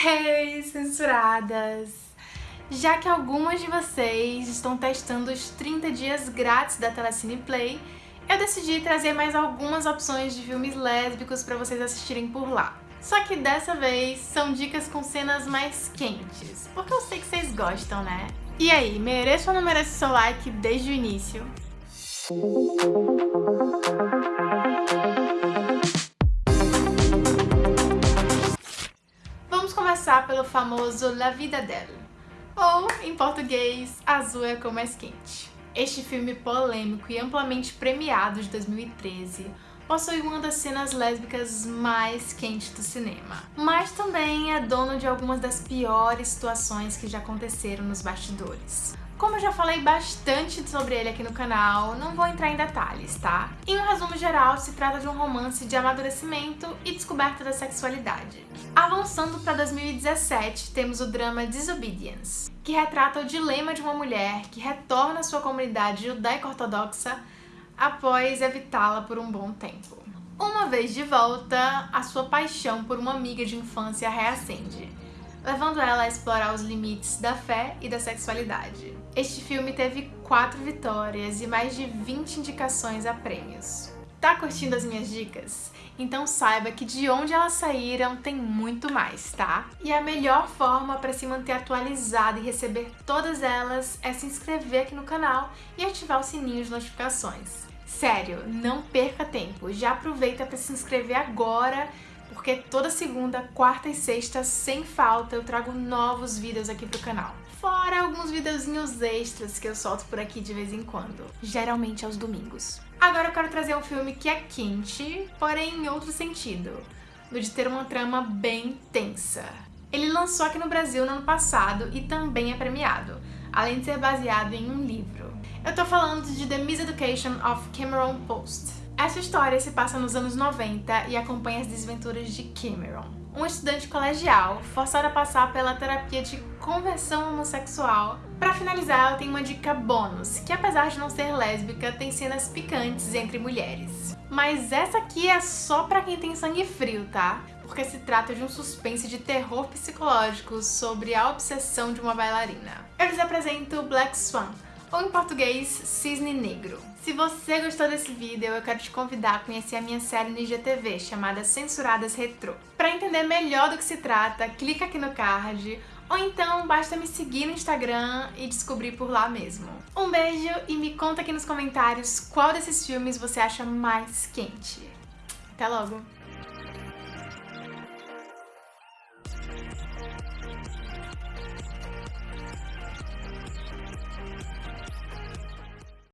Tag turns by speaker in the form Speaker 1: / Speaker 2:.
Speaker 1: Hey, censuradas! Já que algumas de vocês estão testando os 30 dias grátis da Telecine Play, eu decidi trazer mais algumas opções de filmes lésbicos para vocês assistirem por lá. Só que dessa vez são dicas com cenas mais quentes, porque eu sei que vocês gostam, né? E aí, mereço ou não mereço seu like desde o início? Começar pelo famoso La Vida Dela, ou, em português, Azul é como mais quente. Este filme polêmico e amplamente premiado de 2013 possui uma das cenas lésbicas mais quentes do cinema. Mas também é dono de algumas das piores situações que já aconteceram nos bastidores. Como eu já falei bastante sobre ele aqui no canal, não vou entrar em detalhes, tá? Em um resumo geral, se trata de um romance de amadurecimento e descoberta da sexualidade. Avançando para 2017, temos o drama Disobedience, que retrata o dilema de uma mulher que retorna à sua comunidade judaico-ortodoxa após evitá-la por um bom tempo. Uma vez de volta, a sua paixão por uma amiga de infância reacende, levando ela a explorar os limites da fé e da sexualidade. Este filme teve 4 vitórias e mais de 20 indicações a prêmios. Tá curtindo as minhas dicas? Então saiba que de onde elas saíram tem muito mais, tá? E a melhor forma para se manter atualizado e receber todas elas é se inscrever aqui no canal e ativar o sininho de notificações. Sério, não perca tempo, já aproveita para se inscrever agora, porque toda segunda, quarta e sexta, sem falta, eu trago novos vídeos aqui pro canal. Fora alguns videozinhos extras que eu solto por aqui de vez em quando, geralmente aos domingos. Agora eu quero trazer um filme que é quente, porém em outro sentido, no de ter uma trama bem tensa. Ele lançou aqui no Brasil no ano passado e também é premiado, além de ser baseado em um livro. Eu tô falando de The Miseducation of Cameron Post. Essa história se passa nos anos 90 e acompanha as desventuras de Cameron, um estudante colegial forçado a passar pela terapia de conversão homossexual. Para finalizar, eu tenho uma dica bônus, que apesar de não ser lésbica, tem cenas picantes entre mulheres. Mas essa aqui é só pra quem tem sangue frio, tá? Porque se trata de um suspense de terror psicológico sobre a obsessão de uma bailarina. Eu lhes apresento Black Swan, ou em português, Cisne Negro. Se você gostou desse vídeo, eu quero te convidar a conhecer a minha série no IGTV, chamada Censuradas Retro. Para entender melhor do que se trata, clica aqui no card, ou então basta me seguir no Instagram e descobrir por lá mesmo. Um beijo e me conta aqui nos comentários qual desses filmes você acha mais quente. Até logo!